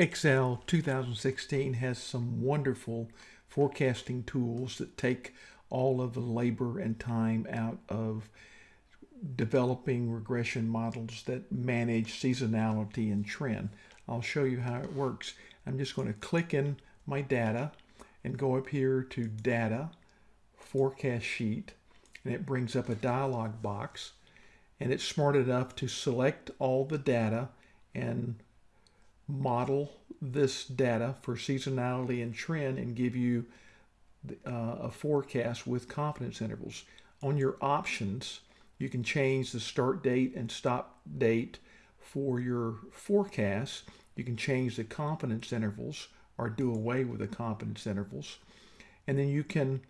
Excel 2016 has some wonderful forecasting tools that take all of the labor and time out of developing regression models that manage seasonality and trend. I'll show you how it works. I'm just going to click in my data and go up here to data forecast sheet and it brings up a dialog box and it's smart enough to select all the data and model this data for seasonality and trend and give you uh, a forecast with confidence intervals. On your options, you can change the start date and stop date for your forecast. You can change the confidence intervals or do away with the confidence intervals. And then you can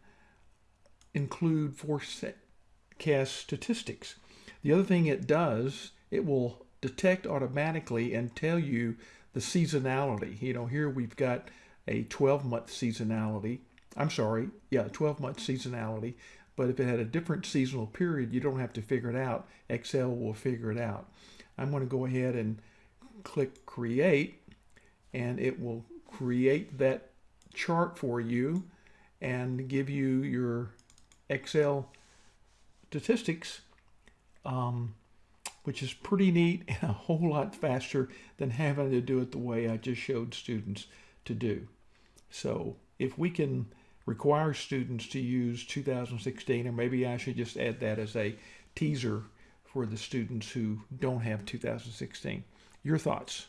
include forecast statistics. The other thing it does, it will detect automatically and tell you the seasonality. You know, here we've got a 12 month seasonality. I'm sorry, yeah, 12 month seasonality. But if it had a different seasonal period, you don't have to figure it out. Excel will figure it out. I'm going to go ahead and click create and it will create that chart for you and give you your Excel statistics um, which is pretty neat and a whole lot faster than having to do it the way I just showed students to do. So if we can require students to use 2016, or maybe I should just add that as a teaser for the students who don't have 2016. Your thoughts?